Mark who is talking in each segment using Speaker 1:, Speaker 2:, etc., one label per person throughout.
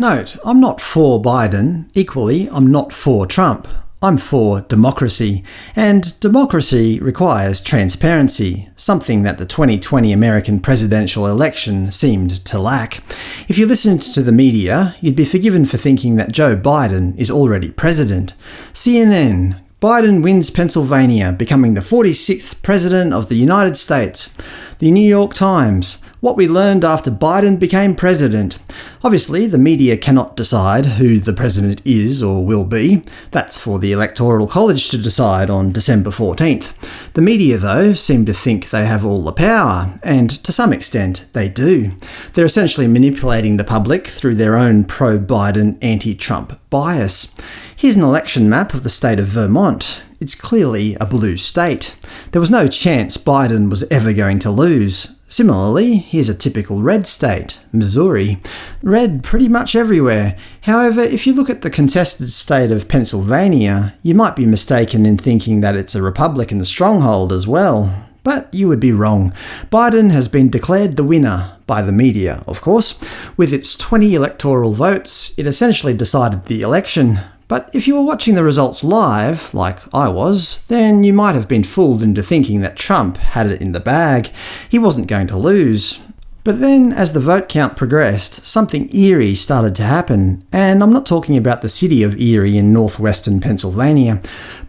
Speaker 1: Note, I'm not for Biden. Equally, I'm not for Trump. I'm for democracy, and democracy requires transparency, something that the 2020 American presidential election seemed to lack. If you listened to the media, you'd be forgiven for thinking that Joe Biden is already president. CNN, Biden wins Pennsylvania, becoming the 46th President of the United States. The New York Times, what we learned after Biden became president. Obviously, the media cannot decide who the president is or will be. That's for the Electoral College to decide on December 14th. The media, though, seem to think they have all the power, and to some extent they do. They're essentially manipulating the public through their own pro-Biden, anti-Trump bias. Here's an election map of the state of Vermont. It's clearly a blue state. There was no chance Biden was ever going to lose. Similarly, here's a typical red state, Missouri. Red pretty much everywhere. However, if you look at the contested state of Pennsylvania, you might be mistaken in thinking that it's a Republican stronghold as well. But you would be wrong. Biden has been declared the winner, by the media, of course. With its 20 electoral votes, it essentially decided the election. But if you were watching the results live, like I was, then you might have been fooled into thinking that Trump had it in the bag. He wasn't going to lose. But then, as the vote count progressed, something eerie started to happen, and I'm not talking about the city of Erie in northwestern Pennsylvania.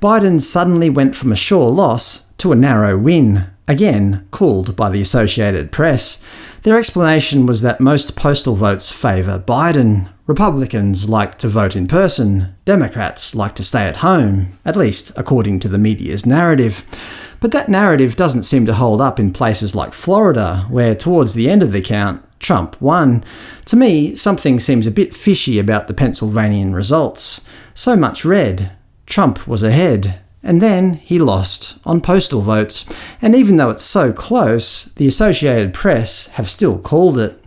Speaker 1: Biden suddenly went from a sure loss to a narrow win, again called by the Associated Press. Their explanation was that most postal votes favour Biden. Republicans like to vote in person, Democrats like to stay at home, at least according to the media's narrative. But that narrative doesn't seem to hold up in places like Florida, where towards the end of the count, Trump won. To me, something seems a bit fishy about the Pennsylvanian results. So much red. Trump was ahead. And then he lost, on postal votes, and even though it's so close, the Associated Press have still called it.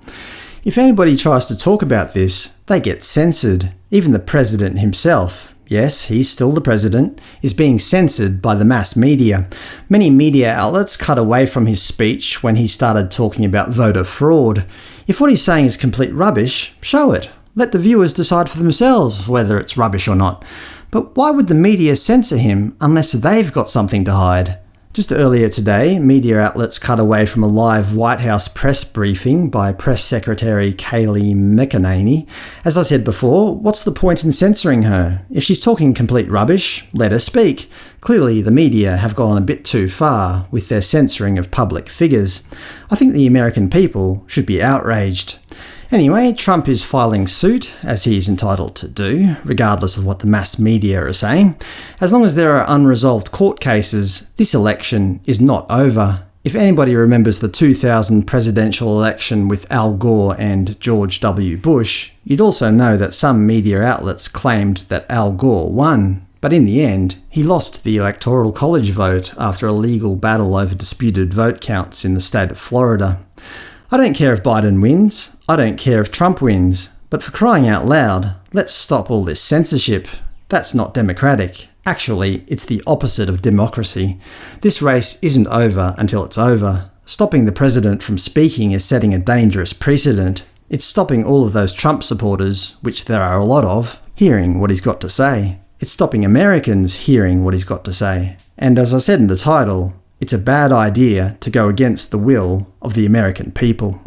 Speaker 1: If anybody tries to talk about this, they get censored. Even the president himself, yes, he's still the president, is being censored by the mass media. Many media outlets cut away from his speech when he started talking about voter fraud. If what he's saying is complete rubbish, show it. Let the viewers decide for themselves whether it's rubbish or not. But why would the media censor him unless they've got something to hide? Just earlier today, media outlets cut away from a live White House press briefing by Press Secretary Kayleigh McEnany. As I said before, what's the point in censoring her? If she's talking complete rubbish, let her speak. Clearly the media have gone a bit too far with their censoring of public figures. I think the American people should be outraged. Anyway, Trump is filing suit, as he is entitled to do, regardless of what the mass media are saying. As long as there are unresolved court cases, this election is not over. If anybody remembers the 2000 presidential election with Al Gore and George W. Bush, you'd also know that some media outlets claimed that Al Gore won. But in the end, he lost the Electoral College vote after a legal battle over disputed vote counts in the state of Florida. I don't care if Biden wins, I don't care if Trump wins, but for crying out loud, let's stop all this censorship. That's not democratic. Actually, it's the opposite of democracy. This race isn't over until it's over. Stopping the president from speaking is setting a dangerous precedent. It's stopping all of those Trump supporters, which there are a lot of, hearing what he's got to say. It's stopping Americans hearing what he's got to say. And as I said in the title, it's a bad idea to go against the will of the American people.